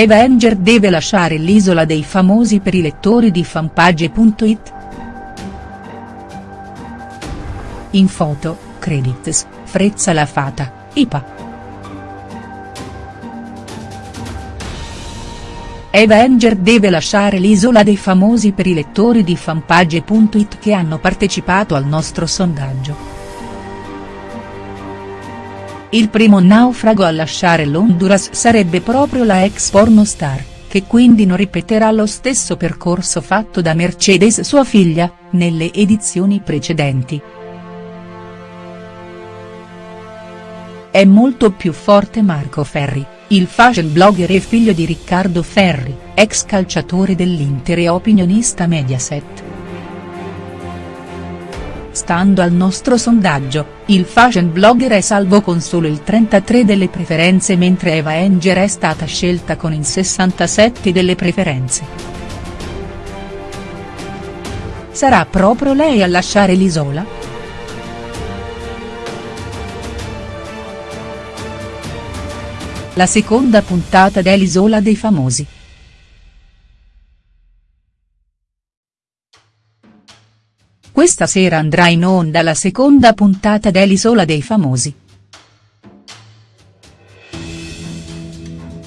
Avenger deve lasciare l'isola dei famosi per i lettori di fanpage.it?. In foto, credits, Frezza la Fata, IPA. Avenger deve lasciare l'isola dei famosi per i lettori di fanpage.it che hanno partecipato al nostro sondaggio. Il primo naufrago a lasciare l'Honduras sarebbe proprio la ex pornostar, che quindi non ripeterà lo stesso percorso fatto da Mercedes sua figlia, nelle edizioni precedenti. È molto più forte Marco Ferri, il fashion blogger e figlio di Riccardo Ferri, ex calciatore dell'Inter e opinionista Mediaset. Stando al nostro sondaggio, il fashion blogger è salvo con solo il 33 delle preferenze mentre Eva Enger è stata scelta con il 67 delle preferenze. Sarà proprio lei a lasciare l'isola?. La seconda puntata dell'Isola dei Famosi. Questa sera andrà in onda la seconda puntata dell'Isola dei Famosi.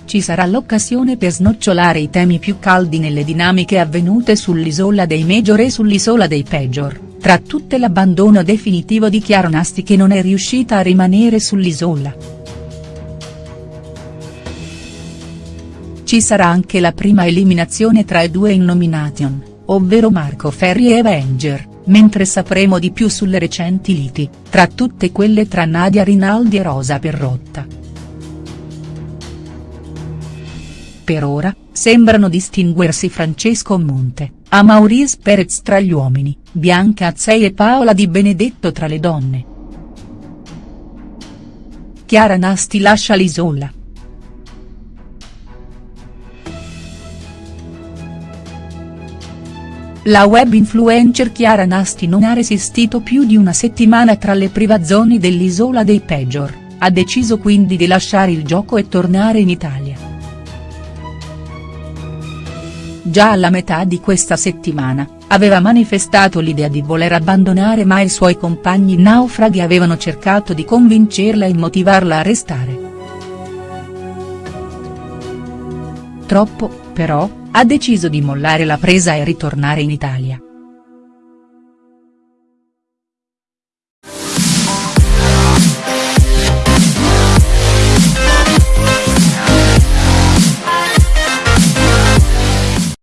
Ci sarà l'occasione per snocciolare i temi più caldi nelle dinamiche avvenute sull'isola dei Major e sull'isola dei Peggior, tra tutte l'abbandono definitivo di Chiara Nasti che non è riuscita a rimanere sull'isola. Ci sarà anche la prima eliminazione tra i due in nomination, ovvero Marco Ferri e Avenger, mentre sapremo di più sulle recenti liti, tra tutte quelle tra Nadia Rinaldi e Rosa Perrotta. Per ora, sembrano distinguersi Francesco Monte, a Maurice Perez tra gli uomini, Bianca Azzei e Paola Di Benedetto tra le donne. Chiara Nasti lascia l'isola. La web influencer Chiara Nasti non ha resistito più di una settimana tra le privazioni dell'isola dei Peggior, ha deciso quindi di lasciare il gioco e tornare in Italia. Già alla metà di questa settimana, aveva manifestato l'idea di voler abbandonare ma i suoi compagni naufraghi avevano cercato di convincerla e motivarla a restare. Troppo, però, ha deciso di mollare la presa e ritornare in Italia.